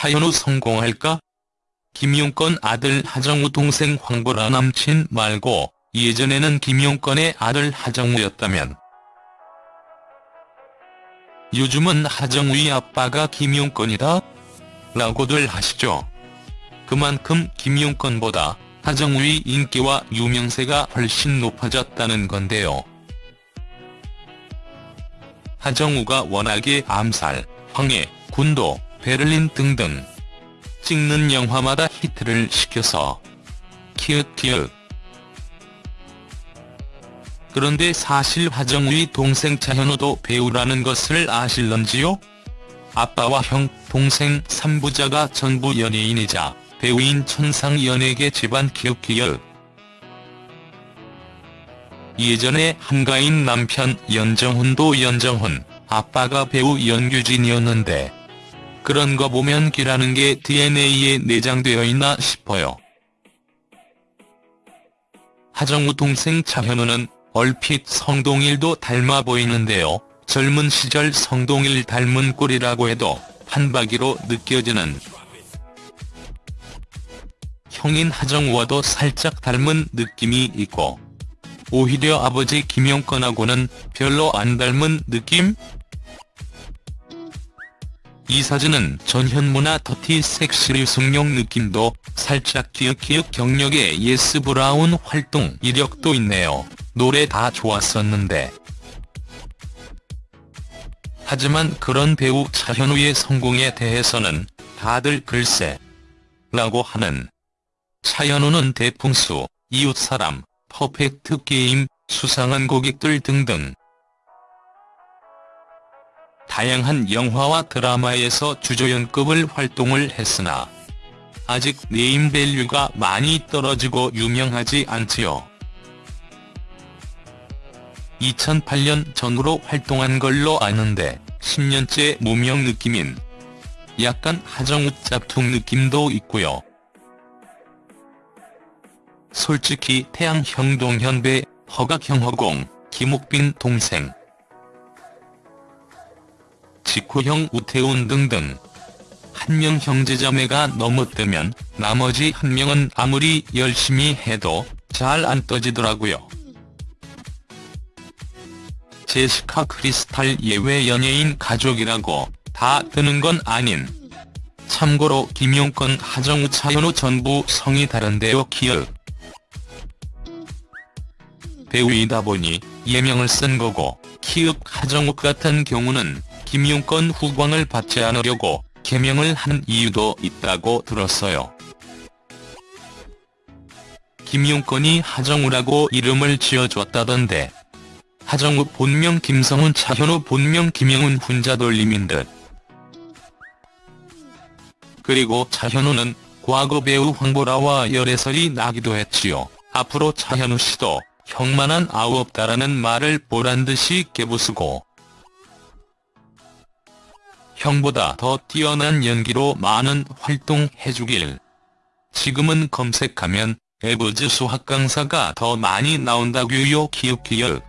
차현우 성공할까? 김용건 아들 하정우 동생 황보라 남친 말고 예전에는 김용건의 아들 하정우였다면 요즘은 하정우의 아빠가 김용건이다? 라고들 하시죠. 그만큼 김용건보다 하정우의 인기와 유명세가 훨씬 높아졌다는 건데요. 하정우가 워낙에 암살, 황해, 군도, 베를린 등등 찍는 영화마다 히트를 시켜서 키읔키읔 그런데 사실 하정우의 동생 차현우도 배우라는 것을 아실런지요? 아빠와 형, 동생 3부자가 전부 연예인이자 배우인 천상 연예계 집안 키읔키읔 예전에 한가인 남편 연정훈도 연정훈, 아빠가 배우 연규진이었는데 그런 거 보면 기라는 게 DNA에 내장되어 있나 싶어요. 하정우 동생 차현우는 얼핏 성동일도 닮아 보이는데요. 젊은 시절 성동일 닮은 꼴이라고 해도 판박이로 느껴지는 형인 하정우와도 살짝 닮은 느낌이 있고 오히려 아버지 김용건하고는 별로 안 닮은 느낌? 이 사진은 전현무나 더티 섹시리 숙룡 느낌도 살짝 기억기억 경력의 예스 브라운 활동 이력도 있네요. 노래 다 좋았었는데. 하지만 그런 배우 차현우의 성공에 대해서는 다들 글쎄 라고 하는 차현우는 대풍수, 이웃사람, 퍼펙트 게임, 수상한 고객들 등등 다양한 영화와 드라마에서 주조연급을 활동을 했으나 아직 name value가 많이 떨어지고 유명하지 않지요. 2008년 전후로 활동한 걸로 아는데 10년째 무명 느낌인 약간 하정우 짭퉁 느낌도 있고요. 솔직히 태양 형동현배, 허각형 허공, 김옥빈 동생, 직후형 우태훈 등등 한 명 형제자매가 너무 뜨면 나머지 한 명은 아무리 열심히 해도 잘 안 떠지더라고요. 제시카 크리스탈 예외 연예인 가족이라고 다 뜨는 건 아닌. 참고로 김용건 하정우 차현우 전부 성이 다른데요 기억. 배우이다 보니 예명을 쓴 거고 키읔 하정우 같은 경우는 김용건 후광을 받지 않으려고 개명을 한 이유도 있다고 들었어요. 김용건이 하정우라고 이름을 지어줬다던데 하정우 본명 김성훈 차현우 본명 김영훈 훈자 돌림인 듯. 그리고 차현우는 과거 배우 황보라와 열애설이 나기도 했지요. 앞으로 차현우 씨도 형만한 아우 없다라는 말을 보란 듯이 깨부수고 형보다 더 뛰어난 연기로 많은 활동해주길. 지금은 검색하면 에버즈 수학 강사가 더 많이 나온다고요 키읔키읔.